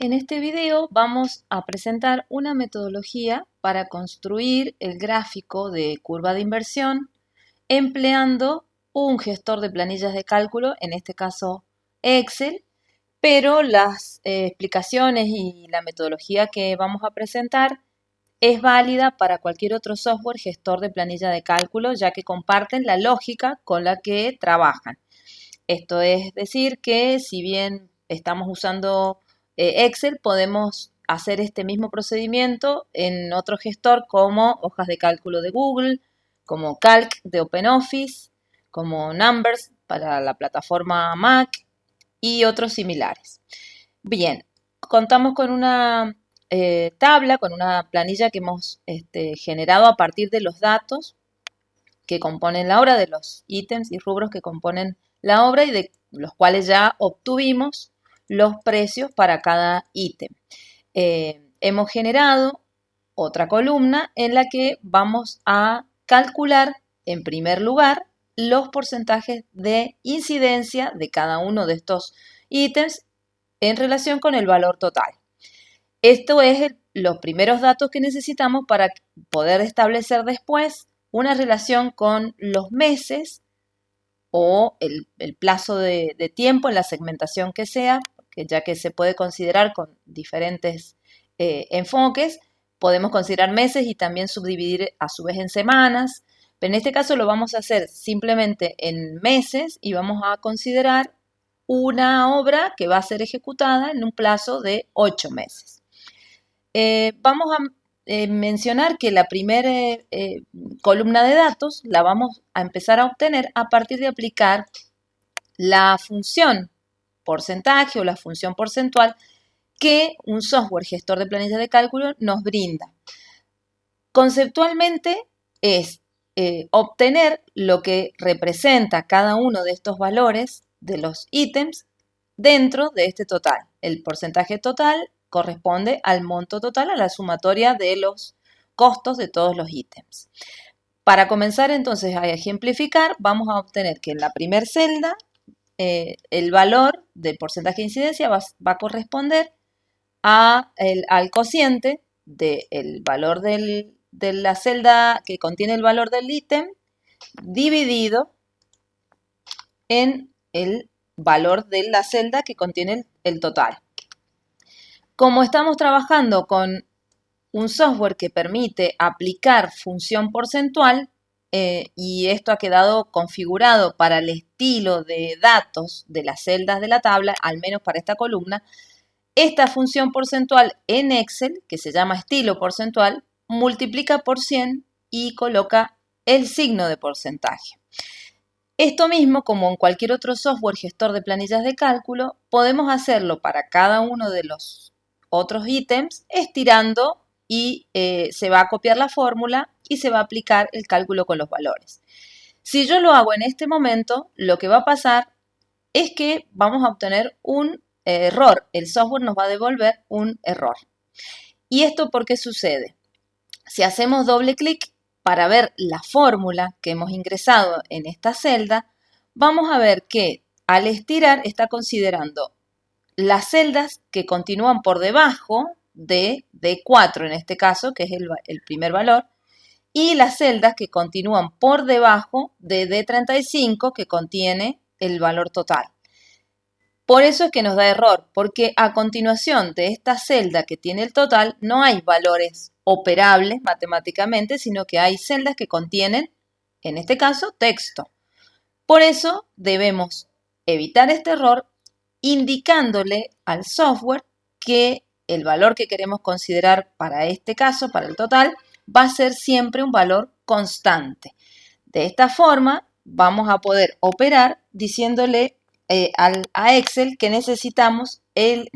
En este video vamos a presentar una metodología para construir el gráfico de curva de inversión empleando un gestor de planillas de cálculo, en este caso Excel, pero las eh, explicaciones y la metodología que vamos a presentar es válida para cualquier otro software gestor de planilla de cálculo, ya que comparten la lógica con la que trabajan. Esto es decir que si bien estamos usando eh, Excel, podemos hacer este mismo procedimiento en otro gestor como hojas de cálculo de Google, como Calc de OpenOffice, como Numbers para la plataforma Mac y otros similares. Bien, contamos con una eh, tabla, con una planilla que hemos este, generado a partir de los datos que componen la obra, de los ítems y rubros que componen la obra y de los cuales ya obtuvimos los precios para cada ítem. Eh, hemos generado otra columna en la que vamos a calcular en primer lugar los porcentajes de incidencia de cada uno de estos ítems en relación con el valor total. Esto es los primeros datos que necesitamos para poder establecer después una relación con los meses o el, plazo de, tiempo en la segmentación que sea, ya que se puede considerar con diferentes eh, enfoques, podemos considerar meses y también subdividir a su vez en semanas, pero en este caso lo vamos a hacer simplemente en meses y vamos a considerar una obra que va a ser ejecutada en un plazo de ocho meses. Eh, vamos a eh, mencionar que la primera columna de datos la vamos a empezar a obtener a partir de aplicar la función porcentaje o la función porcentual que un software gestor de planillas de cálculo nos brinda. Conceptualmente es eh, obtener lo que representa cada uno de estos valores de los ítems dentro de este total. El porcentaje total corresponde al monto total, a la sumatoria de los costos de todos los ítems. Para comenzar entonces a ejemplificar, vamos a obtener que en la primera celda eh, el valor del porcentaje de incidencia va, a corresponder al cociente del valor de la celda que contiene el valor del ítem dividido en el valor de la celda que contiene el total. Como estamos trabajando con un software que permite aplicar función porcentual eh, y esto ha quedado configurado para el estilo de datos de las celdas de la tabla, al menos para esta columna, esta función porcentual en Excel, que se llama estilo porcentual, multiplica por 100 y coloca el signo de porcentaje. Esto mismo, como en cualquier otro software gestor de planillas de cálculo, podemos hacerlo para cada uno de los otros ítems estirando y eh, se va a copiar la fórmula y se va a aplicar el cálculo con los valores. Si yo lo hago en este momento, lo que va a pasar es que vamos a obtener un error. El software nos va a devolver un error. ¿Y esto por qué sucede? Si hacemos doble clic para ver la fórmula que hemos ingresado en esta celda, vamos a ver que al estirar está considerando las celdas que continúan por debajo de D4 en este caso, que es el, primer valor, y las celdas que continúan por debajo de D35 que contiene el valor total. Por eso es que nos da error, porque a continuación de esta celda que tiene el total no hay valores operables matemáticamente, sino que hay celdas que contienen, en este caso, texto. Por eso debemos evitar este error indicándole al software que el valor que queremos considerar para este caso, para el total, va a ser siempre un valor constante. De esta forma vamos a poder operar diciéndole eh, a Excel que necesitamos em,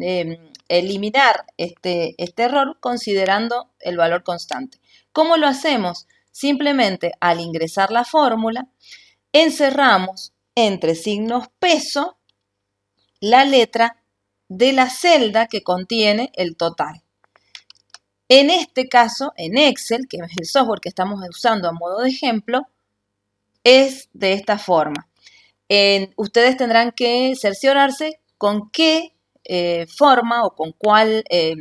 eliminar este, este error considerando el valor constante. ¿Cómo lo hacemos? Simplemente al ingresar la fórmula, encerramos entre signos peso la letra de la celda que contiene el total. En este caso, en Excel, que es el software que estamos usando a modo de ejemplo, es de esta forma. ustedes tendrán que cerciorarse con qué eh, forma o con cuál eh,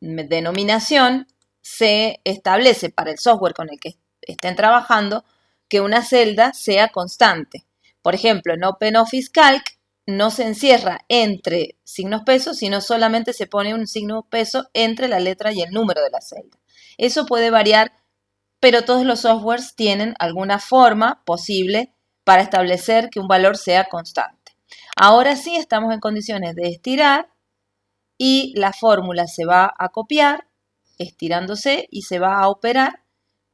denominación se establece para el software con el que estén trabajando que una celda sea constante. Por ejemplo, en OpenOffice Calc no se encierra entre signos pesos, sino solamente se pone un signo peso entre la letra y el número de la celda. Eso puede variar, pero todos los softwares tienen alguna forma posible para establecer que un valor sea constante. Ahora sí estamos en condiciones de estirar y la fórmula se va a copiar estirándose y se va a operar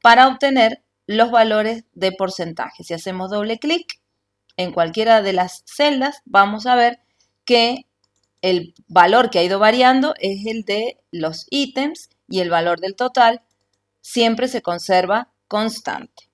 para obtener los valores de porcentaje. Si hacemos doble clic en cualquiera de las celdas, vamos a ver que el valor que ha ido variando es el de los ítems y el valor del total siempre se conserva constante.